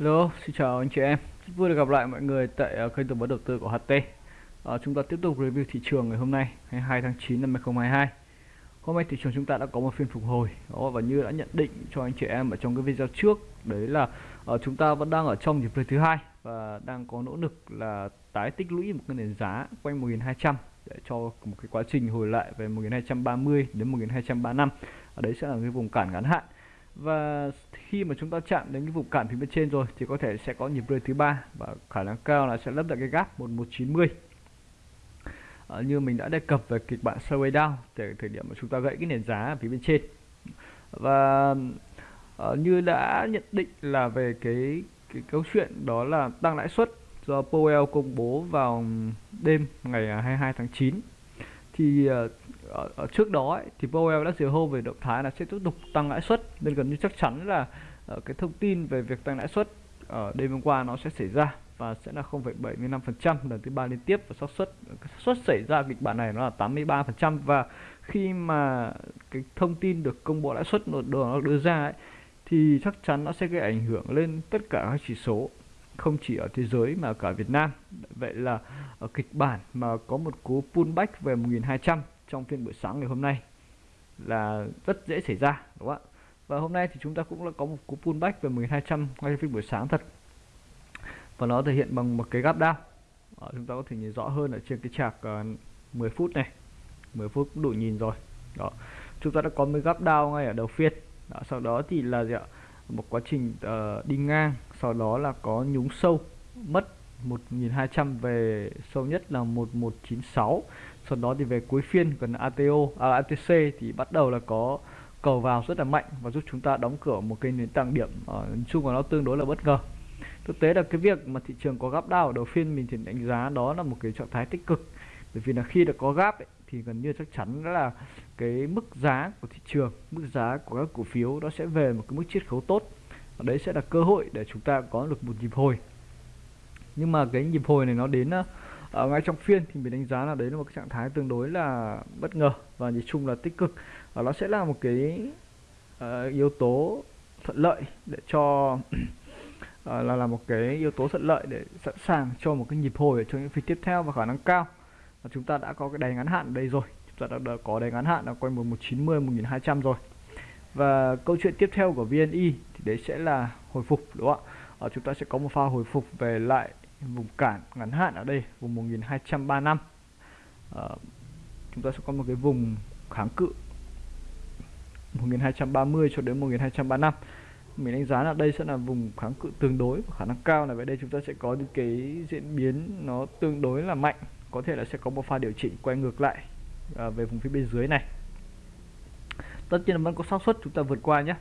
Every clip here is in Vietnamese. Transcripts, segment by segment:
Hello, xin chào anh chị em. Rất vui được gặp lại mọi người tại ờ, kênh tư vấn đầu tư của HT. À, ờ, chúng ta tiếp tục review thị trường ngày hôm nay, ngày 2 tháng 9 năm 2022. Hôm nay thị trường chúng ta đã có một phiên phục hồi đó, và như đã nhận định cho anh chị em ở trong cái video trước, đấy là uh, chúng ta vẫn đang ở trong nhịp lên thứ hai và đang có nỗ lực là tái tích lũy một cái nền giá quanh 1200 để cho một cái quá trình hồi lại về 1230 đến 1235. Ở đấy sẽ là cái vùng cản ngắn hạn và khi mà chúng ta chạm đến cái vùng cản phía bên trên rồi thì có thể sẽ có nhịp rơi thứ ba và khả năng cao là sẽ lấp lại cái gap 1190 à, ờ, như mình đã đề cập về kịch bản sideways down để thời điểm mà chúng ta gãy cái nền giá ở phía bên trên. Và à, như đã nhận định là về cái cái câu chuyện đó là tăng lãi suất do Powell công bố vào đêm ngày 22 tháng 9 thì ờ, ở, ở trước đó ấy, thì Powell đã dìu hô về động thái là sẽ tiếp tục tăng lãi suất. Nên gần như chắc chắn là uh, cái thông tin về việc tăng lãi suất ở đêm hôm qua nó sẽ xảy ra và sẽ là 0,75% lần thứ ba liên tiếp. Và xác suất xác suất xảy ra kịch bản này nó là 83% và khi mà cái thông tin được công bố lãi suất nó đưa ra ấy, thì chắc chắn nó sẽ gây ảnh hưởng lên tất cả các chỉ số không chỉ ở thế giới mà cả Việt Nam. Vậy là ở kịch bản mà có một cú pullback về 1200 trong phiên buổi sáng ngày hôm nay là rất dễ xảy ra đúng không ạ? Và hôm nay thì chúng ta cũng đã có một cú pullback về 1200 ngay phiên buổi sáng thật. Và nó thể hiện bằng một cái gap down. Đó, chúng ta có thể nhìn rõ hơn ở trên cái chạc ờ, uh, 10 phút này. 10 phút cũng đủ nhìn rồi. Đó. Chúng ta đã có một gap down ngay ở đầu phiên. Đó, sau đó thì là gì ạ? một quá trình uh, đi ngang sau đó là có nhúng sâu mất 1200 về sâu nhất là 1196 sau đó thì về cuối phiên gần ATO à, ATC thì bắt đầu là có cầu vào rất là mạnh và giúp chúng ta đóng cửa một cái nền tảng điểm ờ, ở chung của nó tương đối là bất ngờ. Thực tế là cái việc mà thị trường có gap đau ở đầu phiên mình thì đánh giá đó là một cái trạng thái tích cực. Bởi vì là khi đã có gap ấy, thì gần như chắc chắn là cái mức giá của thị trường mức giá của các cổ phiếu nó sẽ về một cái mức chiết khấu tốt. Và đấy sẽ là cơ hội để chúng ta có được một nhịp hồi. Nhưng mà cái nhịp hồi này nó đến ờ, ở ngay trong phiên thì mình đánh giá là đấy là một cái trạng thái tương đối là bất ngờ và nhìn chung là tích cực. Và nó sẽ là một cái uh, yếu tố thuận lợi để cho uh, là là một cái yếu tố thuận lợi để sẵn sàng cho một cái nhịp hồi trong những phiên tiếp theo và khả năng cao. Và chúng ta đã có cái đáy ngắn hạn ở đây rồi. Chúng ta đã, có đáy ngắn hạn là quanh 1190 1200 rồi. Và câu chuyện tiếp theo của VNI thì đấy sẽ là hồi phục đúng không ạ? Ở chúng ta sẽ có một pha hồi phục về lại vùng cản ngắn hạn ở đây vùng 1235 à, ờ, chúng ta sẽ có một cái vùng kháng cự 1230 cho đến 1235 mình đánh giá là đây sẽ là vùng kháng cự tương đối và khả năng cao là về đây chúng ta sẽ có những cái diễn biến nó tương đối là mạnh. Có thể là sẽ có một pha điều chỉnh quay ngược lại à, về vùng phía bên dưới này. Tất nhiên là vẫn có xác suất chúng ta vượt qua nhé.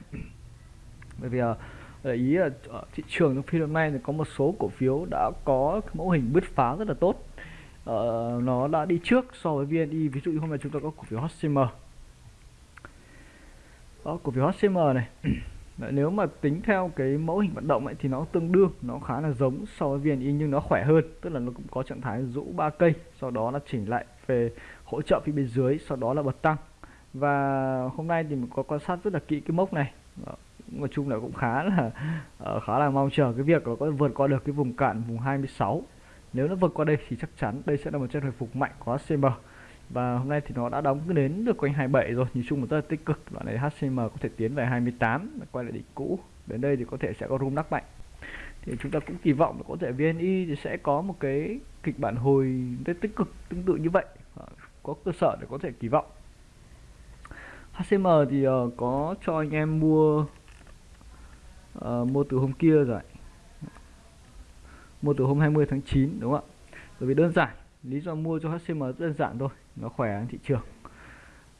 Bởi vì à, để ý là ở thị trường trong phiên hôm nay thì có một số cổ phiếu đã có mẫu hình bứt phá rất là tốt. Uh, nó đã đi trước so với VNI ví dụ như hôm nay chúng ta có cổ phiếu HCM đó cổ phiếu HCM này. Nếu mà tính theo cái mẫu hình vận động ấy, thì nó tương đương nó khá là giống so với VNI nhưng nó khỏe hơn tức là nó cũng có trạng thái rũ ba cây sau đó là chỉnh lại về hỗ trợ phía bên dưới sau đó là bật tăng. Và hôm nay thì mình có quan sát rất là kỹ cái mốc này nói chung là cũng khá là uh, khá là mong chờ cái việc là có vượt qua được cái vùng cạn vùng 26 nếu nó vượt qua đây thì chắc chắn đây sẽ là một chân hồi phục mạnh của HCM và hôm nay thì nó đã đóng đến được quanh 27 rồi. Nhìn chung là rất là tích cực đoạn này HCM có thể tiến về 28 quay lại đỉnh cũ. Đến đây thì có thể sẽ có rung đắc mạnh. Thì chúng ta cũng kỳ vọng là có thể VNI thì sẽ có một cái kịch bản hồi rất tích cực tương tự như vậy. Ờ, có cơ sở để có thể kỳ vọng. HCM thì uh, có cho anh em mua uh, mua từ hôm kia rồi. Mua từ hôm 20 tháng 9 đúng không ạ? Bởi vì đơn giản lý do mua cho HCM rất đơn giản thôi nó khỏe hơn thị trường.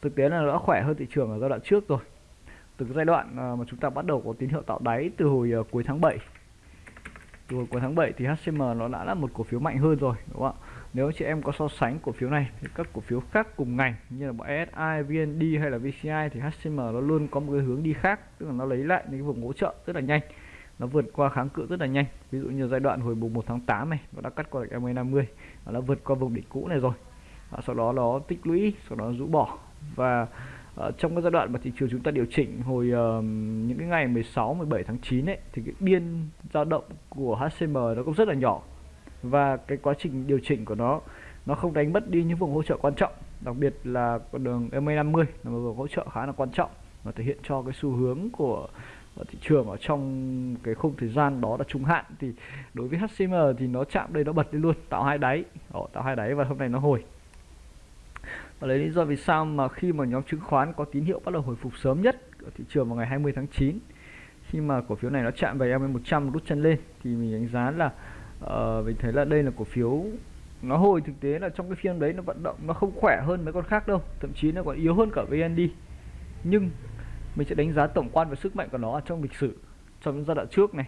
Thực tế là nó đã khỏe hơn thị trường ở giai đoạn trước rồi. Từ cái giai đoạn ờ, mà chúng ta bắt đầu có tín hiệu tạo đáy từ hồi ờ, cuối tháng 7 từ hồi cuối tháng 7 thì HCM nó đã là một cổ phiếu mạnh hơn rồi đúng không ạ? Nếu chị em có so sánh cổ phiếu này thì các cổ phiếu khác cùng ngành như là bọn SI, VND hay là VCI thì HCM nó luôn có một cái hướng đi khác tức là nó lấy lại những cái vùng hỗ trợ rất là nhanh. Nó vượt qua kháng cự rất là nhanh. Ví dụ như giai đoạn hồi mùng 1 tháng 8 này nó đã cắt qua được MA50 và nó vượt qua vùng đỉnh cũ này rồi. Và sau đó nó tích lũy sau đó rũ bỏ. Và uh, trong cái giai đoạn mà thị trường chúng ta điều chỉnh hồi uh, những cái ngày 16 17 tháng 9 ấy thì cái biên dao động của HCM nó cũng rất là nhỏ và cái quá trình điều chỉnh của nó nó không đánh mất đi những vùng hỗ trợ quan trọng. Đặc biệt là con đường MA50 là một vùng hỗ trợ khá là quan trọng và thể hiện cho cái xu hướng của thị trường ở trong cái khung thời gian đó là trung hạn. Thì đối với HCM thì nó chạm đây nó bật lên luôn tạo hai đáy. Đó, tạo hai đáy và hôm nay nó hồi. Và lấy lý do vì sao mà khi mà nhóm chứng khoán có tín hiệu bắt đầu hồi phục sớm nhất ở thị trường vào ngày 20 tháng 9 khi mà cổ phiếu này nó chạm về MA100 rút chân lên thì mình đánh giá là uh, mình thấy là đây là cổ phiếu. Nó hồi thực tế là trong cái phiên đấy nó vận động nó không khỏe hơn mấy con khác đâu thậm chí nó còn yếu hơn cả VND nhưng mình sẽ đánh giá tổng quan về sức mạnh của nó trong lịch sử trong giai đoạn trước này.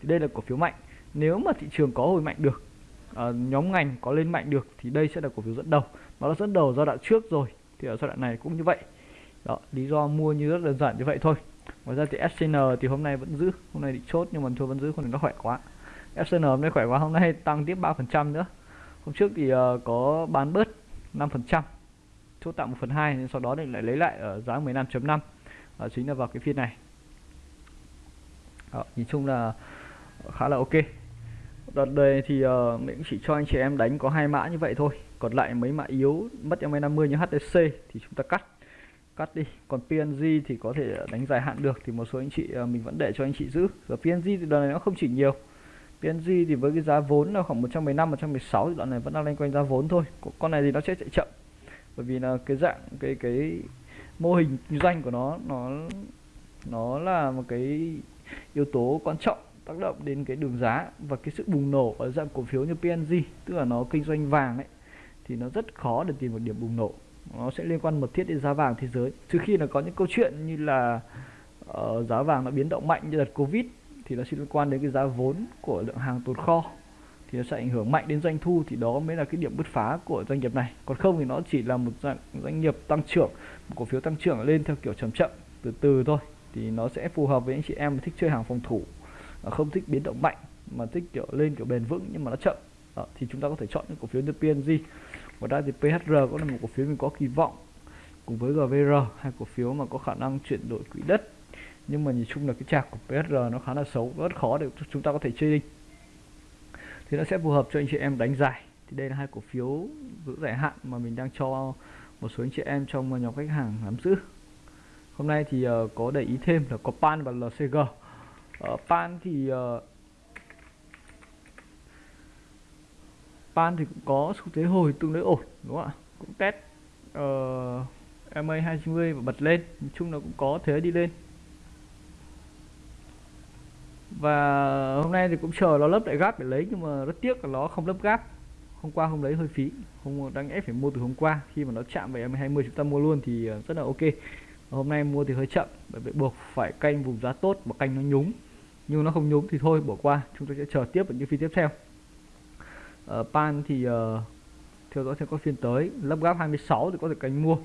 Thì đây là cổ phiếu mạnh. Nếu mà thị trường có hồi mạnh được uh, nhóm ngành có lên mạnh được thì đây sẽ là cổ phiếu dẫn đầu. Nó đã dẫn đầu giai đoạn trước rồi thì ở giai đoạn này cũng như vậy. Đó lý do mua như rất đơn giản như vậy thôi. Ngoài ra thì SCN thì hôm nay vẫn giữ hôm nay bị chốt nhưng mà thôi vẫn giữ không thì nó khỏe quá. SCN hôm nay khỏe quá hôm nay tăng tiếp 3% nữa. Hôm trước thì uh, có bán bớt 5% chốt tạm 1 phần 2 nên sau đó thì lại lấy lại ở giá 15.5 uh, chính là vào cái phiên này. Đó, nhìn chung là khá là ok. Đợt đây thì uh, mình cũng chỉ cho anh chị em đánh có hai mã như vậy thôi. Còn lại mấy mã yếu mất em 50 như HTC thì chúng ta cắt. Cắt đi. Còn PNG thì có thể đánh dài hạn được thì một số anh chị uh, mình vẫn để cho anh chị giữ. Rồi PNG thì đợt này nó không chỉ nhiều. PNG thì với cái giá vốn là khoảng 115 116 thì đoạn này vẫn đang loanh quanh giá vốn thôi. Con này thì nó sẽ chạy chậm. Bởi vì là cái dạng cái cái mô hình kinh doanh của nó nó nó là một cái yếu tố quan trọng tác động đến cái đường giá và cái sự bùng nổ ở dạng cổ phiếu như PNG tức là nó kinh doanh vàng ấy thì nó rất khó để tìm một điểm bùng nổ. Nó sẽ liên quan mật thiết đến giá vàng thế giới. Trừ khi là có những câu chuyện như là uh, giá vàng nó biến động mạnh như đợt covid thì nó sẽ liên quan đến cái giá vốn của lượng hàng tồn kho thì nó sẽ ảnh hưởng mạnh đến doanh thu thì đó mới là cái điểm bứt phá của doanh nghiệp này. Còn không thì nó chỉ là một dạng doanh nghiệp tăng trưởng một cổ phiếu tăng trưởng lên theo kiểu chậm chậm từ từ thôi. Thì nó sẽ phù hợp với anh chị em thích chơi hàng phòng thủ không thích biến động mạnh mà thích kiểu lên kiểu bền vững nhưng mà nó chậm. Đó, thì chúng ta có thể chọn những cổ phiếu như PNG ngoài ra thì PHR cũng là một cổ phiếu mình có kỳ vọng cùng với GVR hai cổ phiếu mà có khả năng chuyển đổi quỹ đất nhưng mà nhìn chung là cái chạc của PSR nó khá là xấu rất khó để chúng ta có thể chơi trading thì nó sẽ phù hợp cho anh chị em đánh dài thì đây là hai cổ phiếu giữ dài hạn mà mình đang cho một số anh chị em trong nhóm khách hàng nắm giữ. Hôm nay thì uh, có để ý thêm là có pan và lcg uh, ờ, pan thì uh, pan thì cũng có xu thế hồi tương đối ổn đúng không ạ? Cũng test uh, MA 20 và bật lên. Nói chung là cũng có thế đi lên và hôm nay thì cũng chờ nó lấp lại gáp để lấy nhưng mà rất tiếc là nó không lấp gáp hôm qua không lấy hơi phí không đang ép phải mua từ hôm qua. Khi mà nó chạm về em 20 chúng ta mua luôn thì ờ, rất là ok. Hôm nay mua thì hơi chậm bởi vì buộc phải canh vùng giá tốt mà canh nó nhúng. Nhưng nó không nhúng thì thôi bỏ qua. Chúng ta sẽ chờ tiếp ở những phiên tiếp theo. Uh, pan thì uh, theo dõi theo các phiên tới lấp gáp 26 thì có thể canh mua.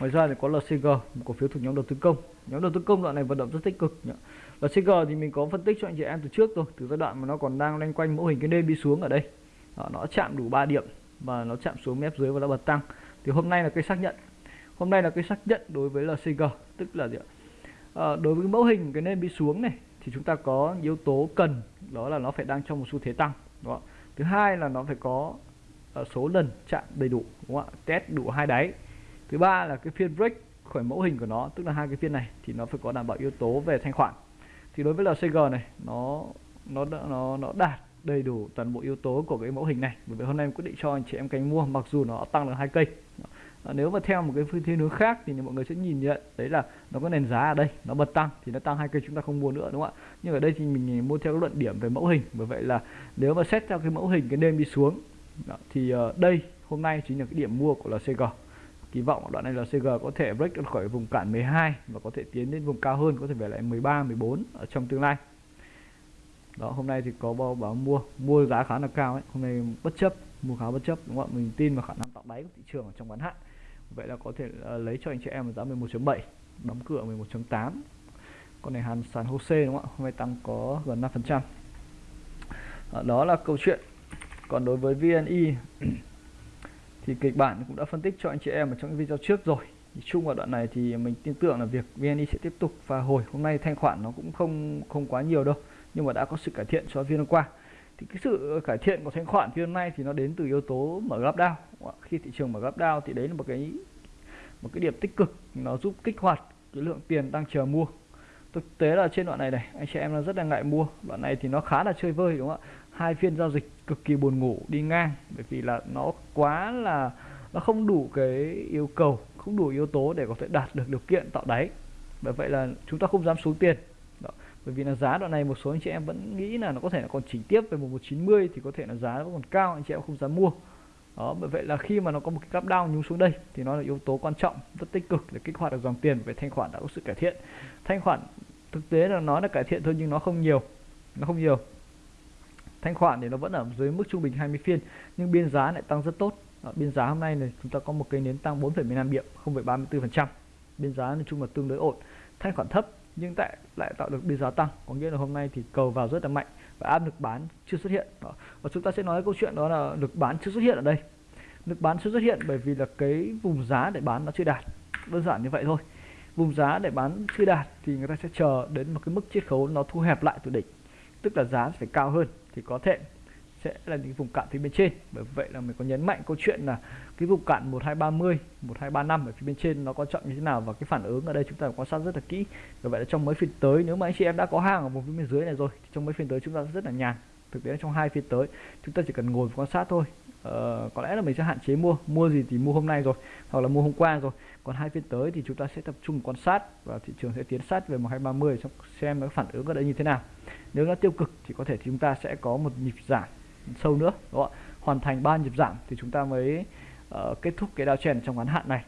Ngoài ra thì có LCG một cổ phiếu thuộc nhóm đầu tư công. Nhóm đầu tư công đoạn này vận động rất tích cực nhỉ? Và CG thì mình có phân tích cho anh chị em từ trước rồi từ giai đoạn mà nó còn đang loanh quanh mẫu hình cái nêm đi xuống ở đây. Đó, nó chạm đủ 3 điểm và nó chạm xuống mép dưới và nó bật tăng. Thì hôm nay là cái xác nhận. Hôm nay là cái xác nhận đối với LCG tức là gì ạ? À, đối với mẫu hình cái nêm đi xuống này thì chúng ta có yếu tố cần đó là nó phải đang trong một xu thế tăng đó thứ hai là nó phải có uh, số lần chạm đầy đủ đúng không ạ? Test đủ hai đáy. Thứ ba là cái phiên break khỏi mẫu hình của nó tức là hai cái phiên này thì nó phải có đảm bảo yếu tố về thanh khoản thì đối với LCG này nó nó nó nó đạt đầy đủ toàn bộ yếu tố của cái mẫu hình này. Bởi vì hôm nay em quyết định cho anh chị em cánh mua mặc dù nó tăng được hai cây. À, nếu mà theo một cái phương thiên hướng khác thì mọi người sẽ nhìn nhận đấy là nó có nền giá ở đây nó bật tăng thì nó tăng hai cây chúng ta không mua nữa đúng không ạ? Nhưng ở đây thì mình mua theo cái luận điểm về mẫu hình. Bởi vậy là nếu mà xét theo cái mẫu hình cái đêm đi xuống đó, thì uh, đây hôm nay chính là cái điểm mua của LCG kỳ vọng đoạn này là CG có thể break ra khỏi vùng cản 12 và có thể tiến đến vùng cao hơn có thể về lại 13 14 ở trong tương lai. Đó hôm nay thì có bao báo mua mua giá khá là cao ấy. Hôm nay bất chấp mua khá bất chấp đúng không ạ? Mình tin vào khả năng tạo đáy của thị trường ở trong ngắn hạn. Vậy là có thể uh, lấy cho anh chị em giá 11.7 đóng cửa 11.8 con này hàn sàn HOSE đúng không ạ? Hôm nay tăng có gần 5 phần trăm. Ờ, đó là câu chuyện. Còn đối với VNI thì kịch bản cũng đã phân tích cho anh chị em ở trong cái video trước rồi. Thì chung vào đoạn này thì mình tin tưởng là việc VNI sẽ tiếp tục và hồi. Hôm nay thanh khoản nó cũng không không quá nhiều đâu, nhưng mà đã có sự cải thiện so với phiên hôm qua. Thì cái sự cải thiện của thanh khoản phiên hôm nay thì nó đến từ yếu tố mở gap down khi thị trường mở gap down thì đấy là một cái một cái điểm tích cực. Nó giúp kích hoạt cái lượng tiền đang chờ mua. Thực tế là trên đoạn này này, anh chị em nó rất là ngại mua. Đoạn này thì nó khá là chơi vơi, đúng không ạ? Hai phiên giao dịch cực kỳ buồn ngủ đi ngang, bởi vì là nó quá là, nó không đủ cái yêu cầu, không đủ yếu tố để có thể đạt được điều kiện tạo đáy. Bởi vậy là chúng ta không dám xuống tiền. Đó. bởi vì là giá đoạn này một số anh chị em vẫn nghĩ là nó có thể là còn chỉnh tiếp về 1190 thì có thể là giá nó còn cao, anh chị em không dám mua. Đó, bởi vậy là khi mà nó có một cái gap down nhúng xuống đây thì nó là yếu tố quan trọng, rất tích cực để kích hoạt được dòng tiền. Về thanh khoản đã có sự cải thiện. Thanh khoản thực tế là nó là cải thiện thôi nhưng nó không nhiều, nó không nhiều thanh khoản thì nó vẫn ở dưới mức trung bình 20 phiên nhưng biên giá lại tăng rất tốt. Ở biên giá hôm nay này chúng ta có một cây nến tăng 4,15 điểm 0,34% biên giá nói chung là tương đối ổn. Thanh khoản thấp nhưng tại lại tạo được biên giá tăng có nghĩa là hôm nay thì cầu vào rất là mạnh và áp lực bán chưa xuất hiện. Đó. và chúng ta sẽ nói câu chuyện đó là lực bán chưa xuất hiện ở đây. Lực bán chưa xuất hiện bởi vì là cái vùng giá để bán nó chưa đạt đơn giản như vậy thôi. Vùng giá để bán chưa đạt thì người ta sẽ chờ đến một cái mức chiết khấu nó thu hẹp lại từ đỉnh tức là giá phải cao hơn thì có thể sẽ là những vùng cạn phía bên trên. Bởi vậy là mình có nhấn mạnh câu chuyện là cái vùng cạn 1230 1235 ở phía bên trên nó quan trọng như thế nào và cái phản ứng ở đây chúng ta quan sát rất là kỹ. Bởi vậy là trong mấy phiên tới, nếu mà anh chị em đã có hàng ở vùng phía bên dưới này rồi, thì trong mấy phiên tới chúng ta rất là nhàn thực tế trong hai phiên tới. Chúng ta chỉ cần ngồi quan sát thôi. Ờ, có lẽ là mình sẽ hạn chế mua. Mua gì thì mua hôm nay rồi hoặc là mua hôm qua rồi. Còn hai phiên tới thì chúng ta sẽ tập trung quan sát và thị trường sẽ tiến sát về 1230 xem nó phản ứng ở đây như thế nào. Nếu nó tiêu cực thì có thể chúng ta sẽ có một nhịp giảm sâu nữa đúng không hoàn thành ba nhịp giảm thì chúng ta mới uh, kết thúc cái downtrend trong ngắn hạn này.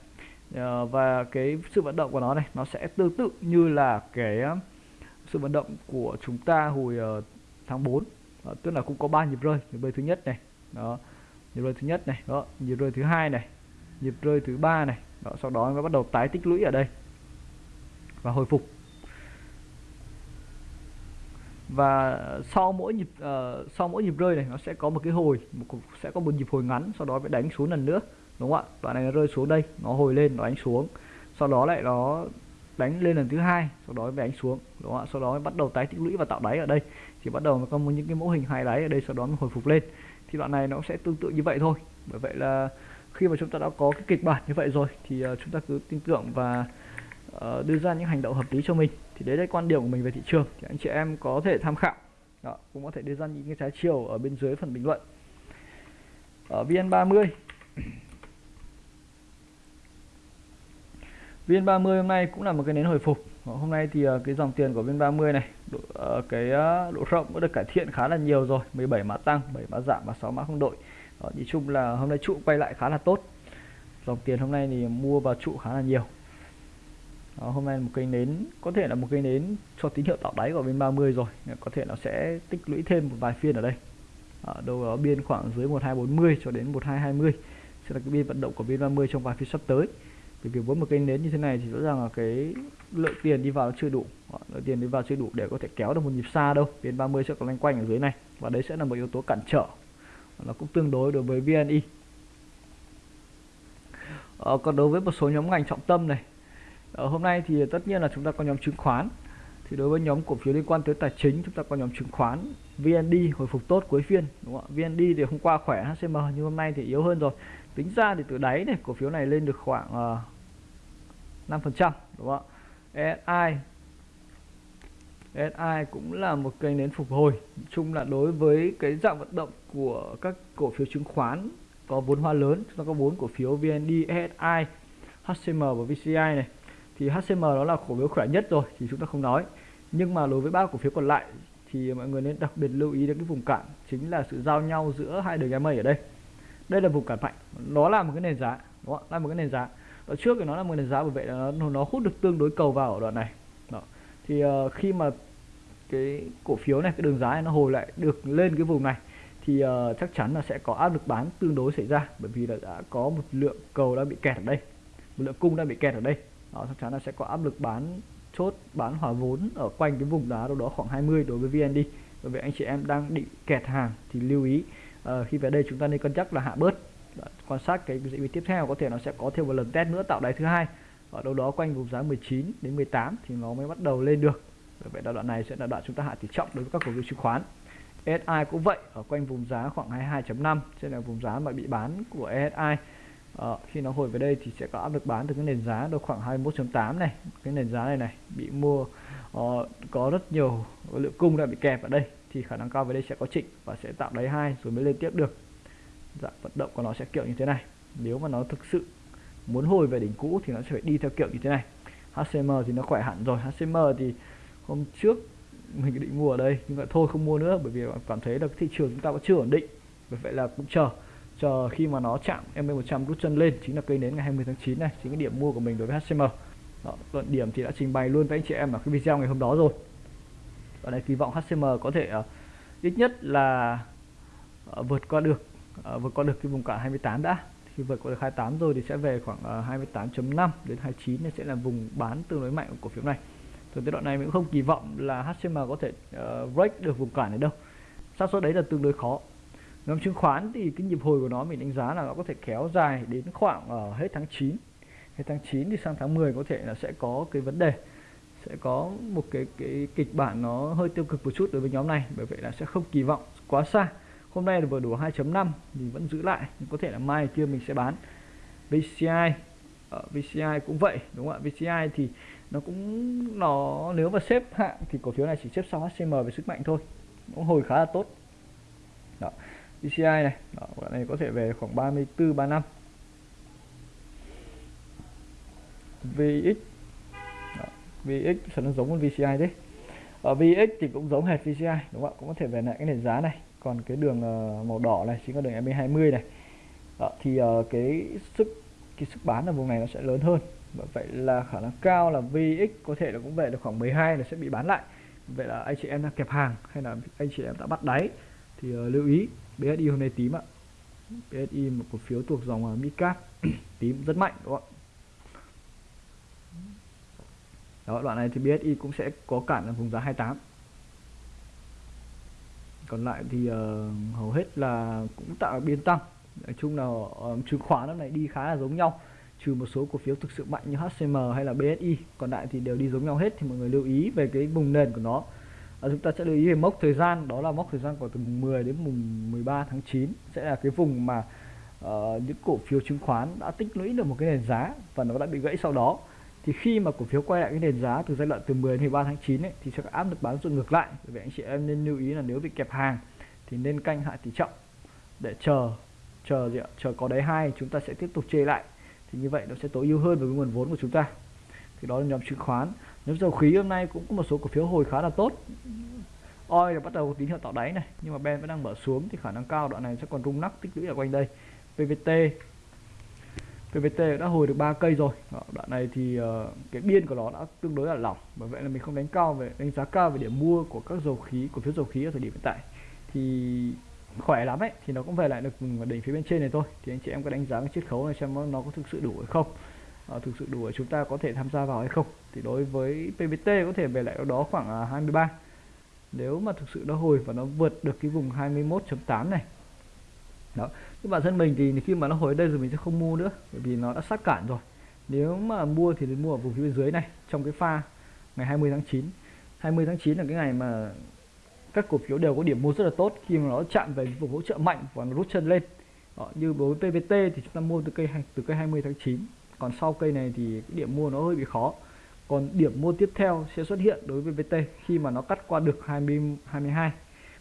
Uh, và cái sự vận động của nó này nó sẽ tương tự như là cái ờ, sự vận động của chúng ta hồi uh, tháng 4 đó, tức là cũng có ba nhịp rơi nhịp rơi thứ nhất này đó nhịp rơi thứ nhất này đó nhịp rơi thứ hai này nhịp rơi thứ ba này đó, sau đó nó bắt đầu tái tích lũy ở đây và hồi phục. Và sau mỗi nhịp uh, sau mỗi nhịp rơi này nó sẽ có một cái hồi một, sẽ có một nhịp hồi ngắn sau đó phải đánh xuống lần nữa đúng không ạ? Đoạn này nó rơi xuống đây nó hồi lên nó đánh xuống. Sau đó lại nó đánh lên lần thứ hai sau đó mới đánh xuống đúng không ạ? Sau đó bắt đầu tái tích lũy và tạo đáy ở đây thì bắt đầu có những cái mẫu hình hai đáy ở đây sau đó nó hồi phục lên. Thì đoạn này nó sẽ tương tự như vậy thôi. Bởi vậy là khi mà chúng ta đã có cái kịch bản như vậy rồi thì ờ, chúng ta cứ tin tưởng và uh, đưa ra những hành động hợp lý cho mình. Thì đấy là quan điểm của mình về thị trường. Thì anh chị em có thể tham khảo. Đó, cũng có thể đưa ra những cái trái chiều ở bên dưới phần bình luận. Ở VN30. VN30 hôm nay cũng là một cái nến hồi phục. Vâng, hôm nay thì ờ, cái dòng tiền của bên 30 này độ, ờ, cái ờ, độ rộng đã được cải thiện khá là nhiều rồi 17 mã tăng 7 mã giảm và 6 mã không đổi đó, chung là hôm nay trụ quay lại khá là tốt. Dòng tiền hôm nay thì mua vào trụ khá là nhiều. Đó, hôm nay một cây nến có thể là một cây nến cho tín hiệu tạo đáy của bên 30 rồi có thể nó sẽ tích lũy thêm một vài phiên ở đây. Ở đâu đó biên khoảng dưới 1240 cho đến 1220 sẽ là cái biên vận động của biên 30 trong vài phiên sắp tới bởi vì với một cây nến như thế này thì rõ ràng là cái lượng tiền đi vào chưa đủ. Lượng tiền đi vào chưa đủ để có thể kéo được một nhịp xa đâu. Biên 30 sẽ còn loanh quanh ở dưới này. Và đấy sẽ là một yếu tố cản trở. Nó cũng tương đối đối với VNI ờ, còn đối với một số nhóm ngành trọng tâm này. Ở ờ, hôm nay thì tất nhiên là chúng ta có nhóm chứng khoán. Thì đối với nhóm cổ phiếu liên quan tới tài chính chúng ta có nhóm chứng khoán VND hồi phục tốt cuối phiên đúng không ạ? VND thì hôm qua khỏe HCM nhưng hôm nay thì yếu hơn rồi tính ra thì từ đáy này cổ phiếu này lên được khoảng ờ, uh, 5% đúng không ạ? SI SI cũng là một kênh nến phục hồi. Chung là đối với cái dạng vận động của các cổ phiếu chứng khoán có vốn hóa lớn chúng ta có bốn cổ phiếu VND, SI, HCM và VCI này. Thì HCM đó là cổ phiếu khỏe nhất rồi thì chúng ta không nói. Nhưng mà đối với ba cổ phiếu còn lại thì mọi người nên đặc biệt lưu ý đến cái vùng cản chính là sự giao nhau giữa hai đường EMA ở đây đây là vùng cản mạnh nó là một cái nền giá đó là một cái nền giá. Ở trước thì nó là một nền giá bởi vậy là nó, nó hút được tương đối cầu vào ở đoạn này. Đó. thì uh, khi mà cái cổ phiếu này cái đường giá này nó hồi lại được lên cái vùng này thì uh, chắc chắn là sẽ có áp lực bán tương đối xảy ra bởi vì là đã có một lượng cầu đã bị kẹt ở đây một lượng cung đã bị kẹt ở đây. Đó, chắc chắn là sẽ có áp lực bán chốt bán hòa vốn ở quanh cái vùng đá đâu đó khoảng 20 đối với VND bởi vì anh chị em đang định kẹt hàng thì lưu ý à, khi về đây chúng ta nên cân nhắc là hạ bớt. Đó, quan sát cái diễn biến tiếp theo có thể nó sẽ có thêm một lần test nữa tạo đáy thứ hai. Ở đâu đó quanh vùng giá 19 đến 18 thì nó mới bắt đầu lên được. Bởi vậy là đoạn này sẽ là đoạn chúng ta hạ tỷ trọng đối với các cổ phiếu chứng khoán. SI cũng vậy ở quanh vùng giá khoảng 22.5 sẽ là vùng giá mà bị bán của ESI à, ờ, khi nó hồi về đây thì sẽ có áp lực bán từ cái nền giá được khoảng 21.8 này. Cái nền giá này này bị mua uh, có rất nhiều lượng cung đã bị kẹp ở đây thì khả năng cao về đây sẽ có chỉnh và sẽ tạo đáy hai rồi mới lên tiếp được. Dạng vận động của nó sẽ kiểu như thế này. Nếu mà nó thực sự muốn hồi về đỉnh cũ thì nó sẽ phải đi theo kiểu như thế này. HCM thì nó khỏe hẳn rồi. HCM thì hôm trước mình định mua ở đây nhưng mà thôi không mua nữa bởi vì cảm thấy là thị trường chúng ta vẫn chưa ổn định. Bởi vậy là cũng chờ chờ khi mà nó chạm MA100 rút chân lên chính là cây nến ngày 20 tháng 9 này chính cái điểm mua của mình đối với HCM đó, luận điểm thì đã trình bày luôn với anh chị em ở cái video ngày hôm đó rồi ở đây kỳ vọng HCM có thể uh, ít nhất là uh, vượt qua được uh, vượt qua được cái vùng cản 28 đã. Khi vượt qua được 28 rồi thì sẽ về khoảng uh, 28.5 đến 29 này sẽ là vùng bán tương đối mạnh của cổ phiếu này. Từ cái đoạn này mình cũng không kỳ vọng là HCM có thể uh, break được vùng cản này đâu. Xác suất đấy là tương đối khó. Nhóm chứng khoán thì cái nhịp hồi của nó mình đánh giá là nó có thể kéo dài đến khoảng uh, hết tháng 9 hết tháng 9 thì sang tháng 10 có thể là sẽ có cái vấn đề sẽ có một cái cái kịch bản nó hơi tiêu cực một chút đối với nhóm này bởi vậy là sẽ không kỳ vọng quá xa. Hôm nay là vừa đủ 2.5 thì vẫn giữ lại nhưng có thể là mai kia mình sẽ bán. VCI ở VCI cũng vậy đúng không ạ? VCI thì nó cũng nó nếu mà xếp hạng thì cổ phiếu này chỉ xếp sau HCM về sức mạnh thôi cũng hồi khá là tốt. Đó VCI này đó, đoạn này có thể về khoảng 34 35 VX VX sẽ nó giống với VCI đấy ở ờ, VX thì cũng giống hệt VCI đúng không ạ? Cũng có thể về lại cái nền giá này. Còn cái đường ờ, màu đỏ này chính là đường MA20 này. Đó, thì cái sức cái sức bán ở vùng này nó sẽ lớn hơn. Vậy là khả năng cao là VX có thể là cũng về được khoảng 12 là sẽ bị bán lại. Vậy là anh chị em đang kẹp hàng hay là anh chị em đã bắt đáy? Thì uh, lưu ý BSI hôm nay tím ạ. BSI một cổ phiếu thuộc dòng uh, Midcap tím rất mạnh đúng không ạ? Đó đoạn này thì BSI cũng sẽ có cản ở vùng giá 28 còn lại thì uh, hầu hết là cũng tạo biên tăng. Nói chung là uh, chứng khoán lúc này đi khá là giống nhau trừ một số cổ phiếu thực sự mạnh như HCM hay là BSI còn lại thì đều đi giống nhau hết thì mọi người lưu ý về cái vùng nền của nó. À, chúng ta sẽ lưu ý về mốc thời gian đó là mốc thời gian của từ mùng 10 đến mùng 13 tháng 9 sẽ là cái vùng mà uh, những cổ phiếu chứng khoán đã tích lũy được một cái nền giá và nó đã bị gãy sau đó thì khi mà cổ phiếu quay lại cái nền giá từ giai đoạn từ 10 đến 13 tháng 9 ấy, thì sẽ có áp lực bán dồn ngược lại. Vì vậy anh chị em nên lưu ý là nếu bị kẹp hàng thì nên canh hạ tỷ trọng để chờ chờ gì ạ? Chờ có đáy hai chúng ta sẽ tiếp tục chê lại. Thì như vậy nó sẽ tối ưu hơn với nguồn vốn của chúng ta. Thì đó là nhóm chứng khoán. Nhóm dầu khí hôm nay cũng có một số cổ phiếu hồi khá là tốt. Oi là bắt đầu tín hiệu tạo đáy này nhưng mà ben vẫn đang mở xuống thì khả năng cao đoạn này sẽ còn rung nắc tích lũy ở quanh đây. PVT PVT đã hồi được 3 cây rồi. Đó, đoạn này thì uh, cái biên của nó đã tương đối là lỏng bởi vậy là mình không đánh cao về đánh giá cao về điểm mua của các dầu khí cổ phiếu dầu khí ở thời điểm hiện tại. Thì khỏe lắm ấy thì nó cũng về lại được đỉnh phía bên trên này thôi. Thì anh chị em có đánh giá cái chiết khấu này xem nó có thực sự đủ hay không. À, thực sự đủ để chúng ta có thể tham gia vào hay không. Thì đối với PVT có thể về lại đó khoảng à, 23 nếu mà thực sự nó hồi và nó vượt được cái vùng 21.8 này đó. Nhưng bản thân mình thì khi mà nó hồi đây rồi mình sẽ không mua nữa bởi vì nó đã sát cản rồi. Nếu mà mua thì đến mua ở vùng phía bên dưới này trong cái pha ngày 20 tháng 9 20 tháng 9 là cái ngày mà các cổ phiếu đều có điểm mua rất là tốt khi mà nó chạm về vùng hỗ trợ mạnh và nó rút chân lên. Đó, như đối với PVT thì chúng ta mua từ cây từ cây 20 tháng 9 còn sau cây này thì cái điểm mua nó hơi bị khó. Còn điểm mua tiếp theo sẽ xuất hiện đối với VT khi mà nó cắt qua được 20 22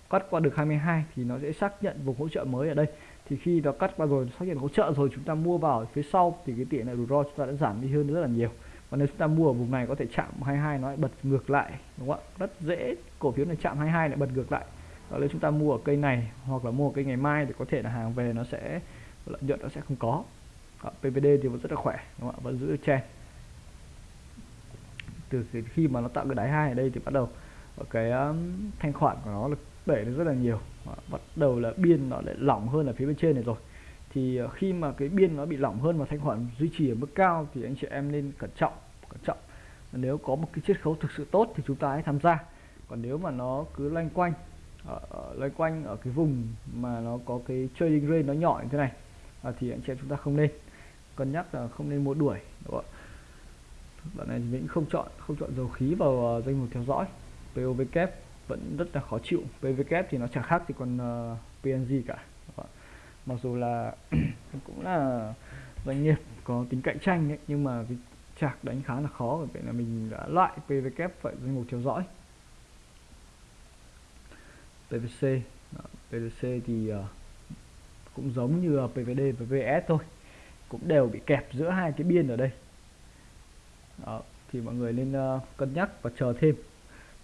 cắt qua được 22 thì nó sẽ xác nhận vùng hỗ trợ mới ở đây. Thì khi nó cắt qua rồi xác nhận hỗ trợ rồi chúng ta mua vào phía sau thì cái tỷ lệ rủi ro chúng ta đã giảm đi hơn rất là nhiều. Và nếu chúng ta mua ở vùng này có thể chạm 22 nó lại bật ngược lại đúng không ạ? Rất dễ cổ phiếu này chạm 22 lại bật ngược lại. Và nếu chúng ta mua ở cây này hoặc là mua ở cây ngày mai thì có thể là hàng về nó sẽ lợi nhuận nó sẽ không có. Đó, PVD thì vẫn rất là khỏe đúng không ạ? Vẫn giữ chen từ khi mà nó tạo cái đáy hai ở đây thì bắt đầu cái um, thanh khoản của nó là đẩy được rất là nhiều. Bắt đầu là biên nó lại lỏng hơn ở phía bên trên này rồi. Thì ờ, khi mà cái biên nó bị lỏng hơn và thanh khoản duy trì ở mức cao thì anh chị em nên cẩn trọng cẩn trọng. Nếu có một cái chiết khấu thực sự tốt thì chúng ta hãy tham gia. Còn nếu mà nó cứ loanh quanh ở, ở loanh quanh ở cái vùng mà nó có cái trading range nó nhỏ như thế này à, thì anh chị em chúng ta không nên. Cân nhắc là không nên mua đuổi đúng không? đoạn này thì mình không chọn không chọn dầu khí vào uh, danh mục theo dõi POV vẫn rất là khó chịu. PVK thì nó chẳng khác thì còn uh, ờ, PNG cả. Mặc dù là cũng là doanh nghiệp có tính cạnh tranh ấy, nhưng mà cái chạc đánh khá là khó vậy là mình đã loại PVK vậy danh mục theo dõi. PVC Đó, PVC thì uh, cũng giống như PVD và VS thôi. Cũng đều bị kẹp giữa hai cái biên ở đây. Đó, thì mọi người nên uh, cân nhắc và chờ thêm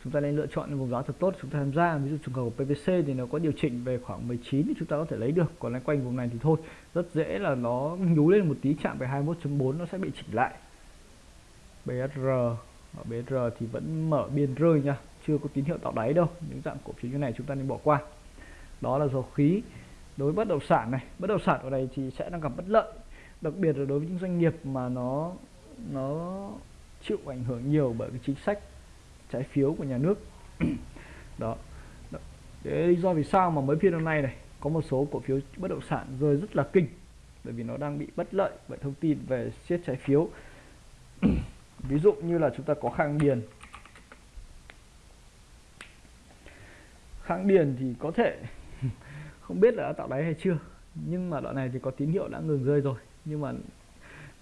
chúng ta nên lựa chọn vùng giá thật tốt chúng ta tham gia. Ví dụ trường hợp của PVC thì nó có điều chỉnh về khoảng 19 thì chúng ta có thể lấy được. Còn lại quanh vùng này thì thôi, rất dễ là nó nhú lên một tí, chạm về 21.4 nó sẽ bị chỉnh lại. BSR ở BSR thì vẫn mở biên rơi nha, chưa có tín hiệu tạo đáy đâu, những dạng cổ phiếu như này chúng ta nên bỏ qua. Đó là dầu khí. Đối với bất động sản này, bất động sản ở đây thì sẽ đang gặp bất lợi, đặc biệt là đối với những doanh nghiệp mà nó nó chịu ảnh hưởng nhiều bởi cái chính sách trái phiếu của nhà nước. Đó. đó. Để lý do vì sao mà mới phiên hôm nay này có một số cổ phiếu bất động sản rơi rất là kinh? Bởi vì nó đang bị bất lợi bởi thông tin về siết trái phiếu. Ví dụ như là chúng ta có khang điền. Khang điền thì có thể không biết là đã tạo đáy hay chưa nhưng mà đoạn này thì có tín hiệu đã ngừng rơi rồi. Nhưng mà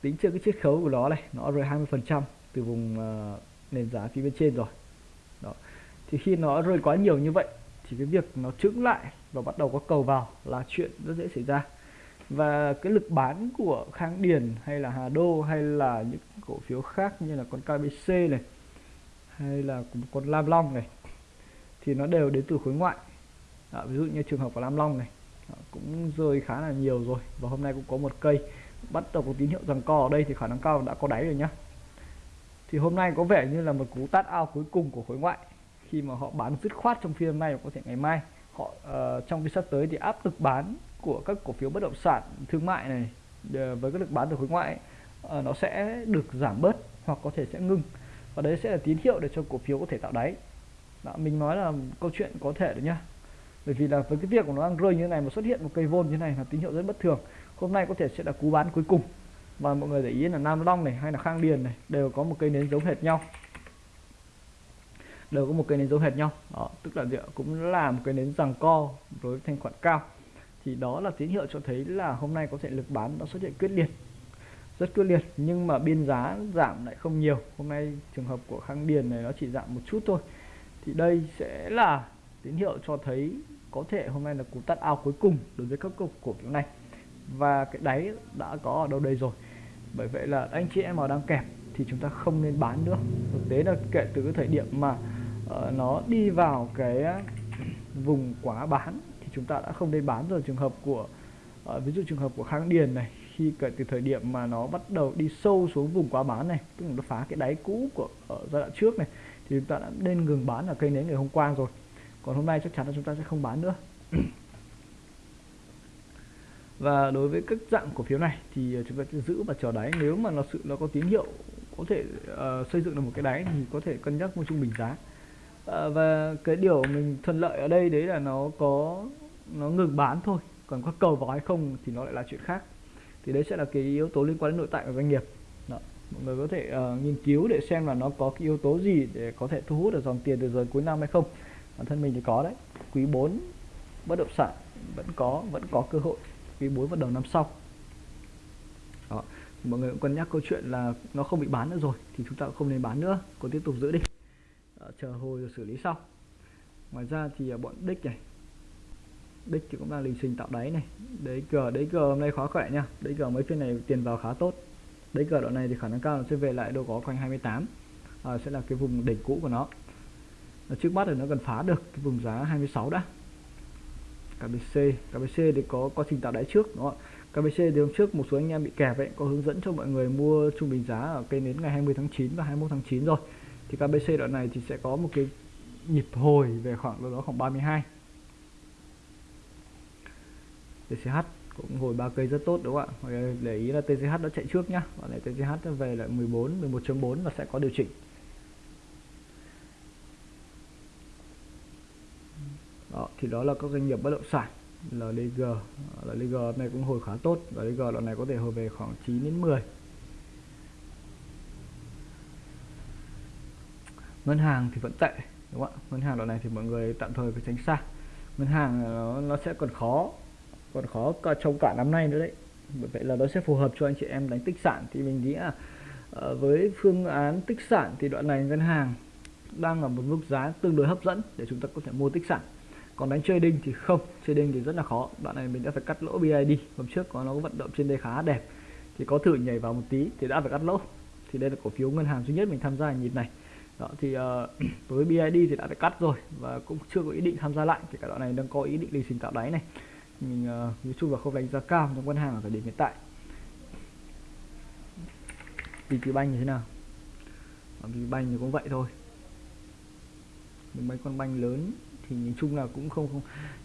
tính chưa cái chiết khấu của nó này nó rơi 20 phần trăm từ vùng uh, nền giá phía bên trên rồi thì khi nó rơi quá nhiều như vậy thì cái việc nó trứng lại và bắt đầu có cầu vào là chuyện rất dễ xảy ra. Và cái lực bán của Khang Điền hay là Hà Đô hay là những cổ phiếu khác như là con KBC này hay là con Lam Long này thì nó đều đến từ khối ngoại. À, ví dụ như trường hợp của Lam Long này cũng rơi khá là nhiều rồi và hôm nay cũng có một cây. Bắt đầu có tín hiệu rằng co ở đây thì khả năng cao đã có đáy rồi nhá. Thì hôm nay có vẻ như là một cú tát ao cuối cùng của khối ngoại khi mà họ bán dứt khoát trong phiên hôm nay và có thể ngày mai họ uh, trong phiên sắp tới thì áp lực bán của các cổ phiếu bất động sản thương mại này ờ, với các lực bán từ khối ngoại uh, nó sẽ được giảm bớt hoặc có thể sẽ ngưng. Và đấy sẽ là tín hiệu để cho cổ phiếu có thể tạo đáy. Đó, mình nói là câu chuyện có thể đấy nhá. Bởi vì là với cái việc của nó đang rơi như thế này mà xuất hiện một cây vôn như thế này là tín hiệu rất bất thường. Hôm nay có thể sẽ là cú bán cuối cùng. Và mọi người để ý là Nam Long này hay là Khang Điền này đều có một cây nến giống hệt nhau đều có một cây nến giống hệt nhau. Đó, tức là cũng là một cây nến rằng co với thanh khoản cao. Thì đó là tín hiệu cho thấy là hôm nay có thể lực bán đã xuất hiện quyết liệt. Rất quyết liệt nhưng mà biên giá giảm lại không nhiều. Hôm nay trường hợp của Khang Điền này nó chỉ giảm một chút thôi. Thì đây sẽ là tín hiệu cho thấy có thể hôm nay là cú tắt ao cuối cùng đối với các cổ phiếu này. Và cái đáy đã có ở đâu đây rồi. Bởi vậy là anh chị em nào đang kẹp thì chúng ta không nên bán nữa. Thực tế là kể từ cái thời điểm mà uh, nó đi vào cái vùng quá bán thì chúng ta đã không nên bán rồi. Trường hợp của uh, ví dụ trường hợp của kháng điền này khi kể từ thời điểm mà nó bắt đầu đi sâu xuống vùng quá bán này tức là nó phá cái đáy cũ của ở giai đoạn trước này thì chúng ta đã nên ngừng bán ở cây nến ngày hôm qua rồi. Còn hôm nay chắc chắn là chúng ta sẽ không bán nữa. Và đối với các dạng cổ phiếu này thì ờ, chúng ta sẽ giữ và chờ đáy. Nếu mà nó sự nó có tín hiệu có thể uh, xây dựng được một cái đáy thì có thể cân nhắc mua trung bình giá. Ờ, và cái điều mình thuận lợi ở đây đấy là nó có nó ngừng bán thôi. Còn có cầu vào hay không thì nó lại là chuyện khác. Thì đấy sẽ là cái yếu tố liên quan đến nội tại của doanh nghiệp. Đó. mọi người có thể uh, nghiên cứu để xem là nó có cái yếu tố gì để có thể thu hút được dòng tiền từ giờ cuối năm hay không. Bản thân mình thì có đấy. Quý 4 bất động sản vẫn có vẫn có cơ hội. Quý 4 vào đầu năm sau. Đó. Mọi người cũng cân nhắc câu chuyện là nó không bị bán nữa rồi thì chúng ta cũng không nên bán nữa. Còn tiếp tục giữ đi. Ờ, chờ hồi rồi xử lý sau. Ngoài ra thì ờ, bọn đích này đích thì cũng đang lình xình tạo đáy này. Đấy cờ đấy cờ hôm nay khó khỏe nha. Đấy cờ mấy phiên này tiền vào khá tốt. Đấy cờ đoạn này thì khả năng cao là sẽ về lại đâu có quanh 28 à, ờ, sẽ là cái vùng đỉnh cũ của nó. Ở trước mắt thì nó cần phá được cái vùng giá 26 đã. KBC KBC thì có quá trình tạo đáy trước đúng không KBC thì hôm trước một số anh em bị kẹp ấy có hướng dẫn cho mọi người mua trung bình giá ở cây nến ngày 20 tháng 9 và 21 tháng 9 rồi thì KBC đoạn này thì sẽ có một cái nhịp hồi về khoảng đâu đó khoảng 32 TCH cũng hồi ba cây rất tốt, đúng không ạ? Để ý là TCH nó chạy trước nhá. Và lại TCH về lại 14 11.4 và sẽ có điều chỉnh. Đó, thì đó là các doanh nghiệp bất động sản LDG LDG này cũng hồi khá tốt. LDG đoạn này có thể hồi về khoảng 9 đến 10 ngân hàng thì vẫn tệ đúng không ạ? Ngân hàng đoạn này thì mọi người tạm thời phải tránh xa. Ngân hàng ờ, nó, nó sẽ còn khó còn khó cả trong cả năm nay nữa đấy. Bởi vậy là nó sẽ phù hợp cho anh chị em đánh tích sản. Thì mình nghĩ là ờ, với phương án tích sản thì đoạn này ngân hàng đang ở một mức giá tương đối hấp dẫn để chúng ta có thể mua tích sản. Còn đánh trading thì không trading thì rất là khó. Đoạn này mình đã phải cắt lỗ BID hôm trước có nó có vận động trên đây khá đẹp. Thì có thử nhảy vào một tí thì đã phải cắt lỗ. Thì đây là cổ phiếu ngân hàng duy nhất mình tham gia nhịp này đó thì uh, với BID thì đã phải cắt rồi và cũng chưa có ý định tham gia lại thì cả đoạn này đang có ý định lì xình tạo đáy này. Mình uh, nói chung là không đánh giá cao trong ngân hàng ở thời điểm hiện tại. VP banh như thế nào? Ờ, VP banh thì cũng vậy thôi. Những mấy con banh lớn thì nhìn chung là cũng không không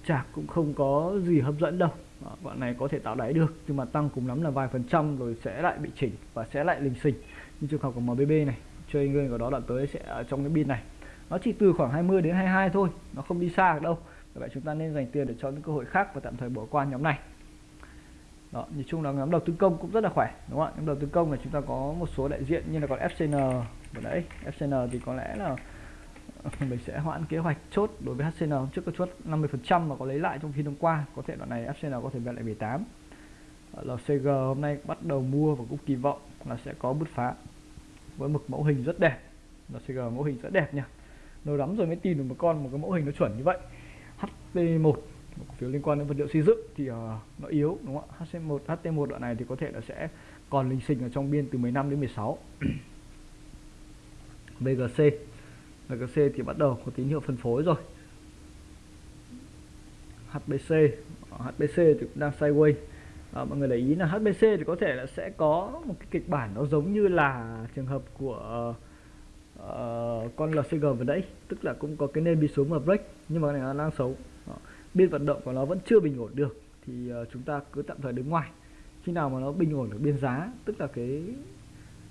chạc cũng không có gì hấp dẫn đâu. Đó, bọn này có thể tạo đáy được nhưng mà tăng cùng lắm là vài phần trăm rồi sẽ lại bị chỉnh và sẽ lại lình xình như trường hợp của MBB này chơi người của đó đoạn tới sẽ ở trong cái pin này. Nó chỉ từ khoảng 20 đến 22 thôi nó không đi xa được đâu. Vì vậy chúng ta nên dành tiền để cho những cơ hội khác và tạm thời bỏ qua nhóm này. Đó, nhìn chung là nhóm đầu tư công cũng rất là khỏe đúng không ạ? Nhóm đầu tư công là chúng ta có một số đại diện như là còn FCN vừa nãy. FCN thì có lẽ là mình sẽ hoãn kế hoạch chốt đối với HCN trước có chốt 50% mà có lấy lại trong phiên hôm qua. Có thể đoạn này FCN có thể về lại 18 ờ, LCG hôm nay bắt đầu mua và cũng kỳ vọng là sẽ có bứt phá với một mẫu hình rất đẹp. Nó sẽ mẫu hình rất đẹp nha. Lâu lắm rồi mới tìm được một con một cái mẫu hình nó chuẩn như vậy. HT1 một cổ phiếu liên quan đến vật liệu xây dựng thì uh, nó yếu đúng không ạ? HT1 HT1 đoạn này thì có thể là sẽ còn linh sinh ở trong biên từ 15 đến 16 BGC BGC thì bắt đầu có tín hiệu phân phối rồi. HBC HBC thì cũng đang sideways à, mọi người để ý là HBC thì có thể là sẽ có một cái kịch bản nó giống như là trường hợp của uh, con LCG vừa nãy. Tức là cũng có cái nêm bị xuống và break nhưng mà cái này nó đang xấu. Ờ, Đó. biên vận động của nó vẫn chưa bình ổn được thì uh, chúng ta cứ tạm thời đứng ngoài. Khi nào mà nó bình ổn được biên giá tức là cái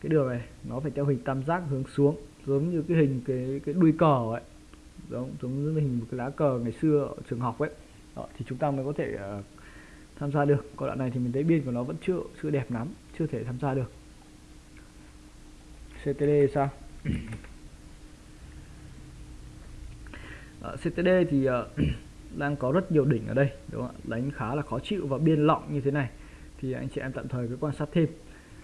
cái đường này nó phải theo hình tam giác hướng xuống giống như cái hình cái cái đuôi cờ ấy. Giống giống như hình một cái lá cờ ngày xưa ở trường học ấy. Đó, thì chúng ta mới có thể uh, tham gia được. Còn đoạn này thì mình thấy biên của nó vẫn chưa chưa đẹp lắm chưa thể tham gia được. CTD sao? Ờ, uh, CTD thì uh, đang có rất nhiều đỉnh ở đây đúng không ạ? Đánh khá là khó chịu và biên lọng như thế này. Thì anh chị em tạm thời cứ quan sát thêm.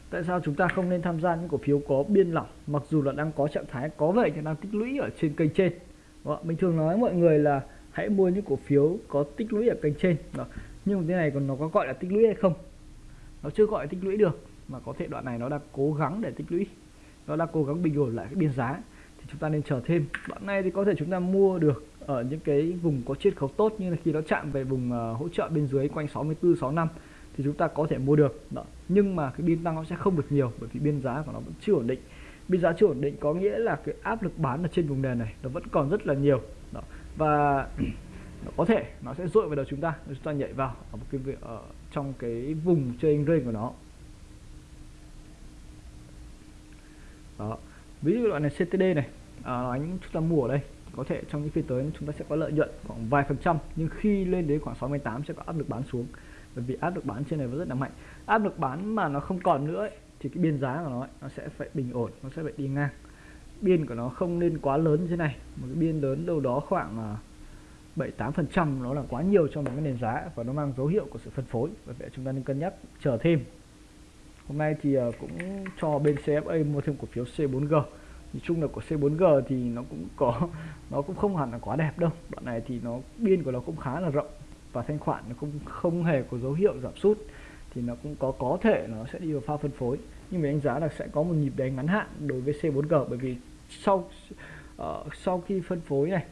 Tại sao chúng ta không nên tham gia những cổ phiếu có biên lỏng mặc dù là đang có trạng thái có vậy nhưng đang tích lũy ở trên kênh trên đó. mình thường nói mọi người là hãy mua những cổ phiếu có tích lũy ở kênh trên. Đó nhưng mà thế này còn nó có gọi là tích lũy hay không? Nó chưa gọi là tích lũy được mà có thể đoạn này nó đang cố gắng để tích lũy. Nó đang cố gắng bình ổn lại cái biên giá. Thì chúng ta nên chờ thêm. Đoạn này thì có thể chúng ta mua được ở những cái vùng có chiết khấu tốt như là khi nó chạm về vùng uh, hỗ trợ bên dưới quanh 64 65 thì chúng ta có thể mua được. Đó. nhưng mà cái biên tăng nó sẽ không được nhiều bởi vì biên giá của nó vẫn chưa ổn định. Biên giá chưa ổn định có nghĩa là cái áp lực bán ở trên vùng nền này nó vẫn còn rất là nhiều. Đó. và nó có thể nó sẽ dội vào đầu chúng ta chúng ta nhảy vào ở một cái việc ở trong cái vùng trên range của nó. Đó. Ví dụ loại này CTD này à, anh chúng ta mua ở đây có thể trong những phiên tới chúng ta sẽ có lợi nhuận khoảng vài phần trăm nhưng khi lên đến khoảng 68 sẽ có áp lực bán xuống. Bởi vì áp lực bán trên này nó rất là mạnh. Áp lực bán mà nó không còn nữa ấy, thì cái biên giá của nó ấy, nó sẽ phải bình ổn nó sẽ phải đi ngang. Biên của nó không nên quá lớn như thế này. Một cái biên lớn đâu đó khoảng à, à, bảy tám phần trăm nó là quá nhiều cho một cái nền giá và nó mang dấu hiệu của sự phân phối. Và vậy chúng ta nên cân nhắc chờ thêm. Hôm nay thì ờ, cũng cho bên CFA mua thêm cổ phiếu C4G nói chung là của C4G thì nó cũng có nó cũng không hẳn là quá đẹp đâu. Đoạn này thì nó biên của nó cũng khá là rộng. Và thanh khoản nó cũng không hề có dấu hiệu giảm sút. Thì nó cũng có có thể nó sẽ đi vào pha phân phối. Nhưng mình đánh giá là sẽ có một nhịp đánh ngắn hạn đối với C4G bởi vì sau uh, sau khi phân phối này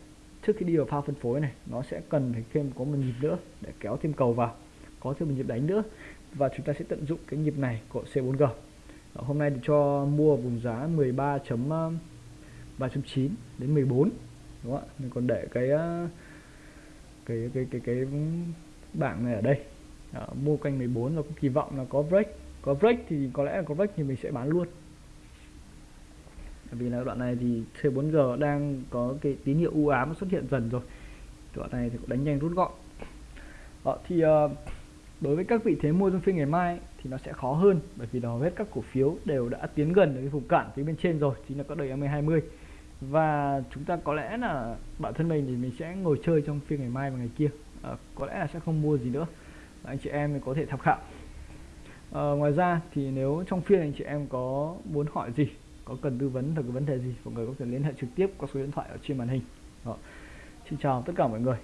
trước khi đi vào pha phân phối này nó sẽ cần phải thêm có một nhịp nữa để kéo thêm cầu vào có thêm một nhịp đánh nữa. Và chúng ta sẽ tận dụng cái nhịp này của C4G Đó, hôm nay thì cho mua vùng giá 13.3.9 ờ, đến 14 đúng không ạ? Mình còn để cái ờ, cái cái cái cái bảng này ở đây. Đó, mua canh 14 là cũng kỳ vọng là có break. Có break thì có lẽ là có break thì mình sẽ bán luôn vì là đoạn này thì C4G đang có cái tín hiệu u ám xuất hiện dần rồi. Đoạn này thì cũng đánh nhanh rút gọn. Đó, thì uh, đối với các vị thế mua trong phiên ngày mai thì nó sẽ khó hơn bởi vì hầu hết các cổ phiếu đều đã tiến gần đến cái vùng cản phía bên trên rồi chính là các đời MA20 và chúng ta có lẽ là bản thân mình thì mình sẽ ngồi chơi trong phiên ngày mai và ngày kia. À, có lẽ là sẽ không mua gì nữa. Anh chị em mình có thể tham khảo. À, ngoài ra thì nếu trong phiên anh chị em có muốn hỏi gì có cần tư vấn về cái vấn đề gì, mọi người có thể liên hệ trực tiếp qua số điện thoại ở trên màn hình Đó. xin chào tất cả mọi người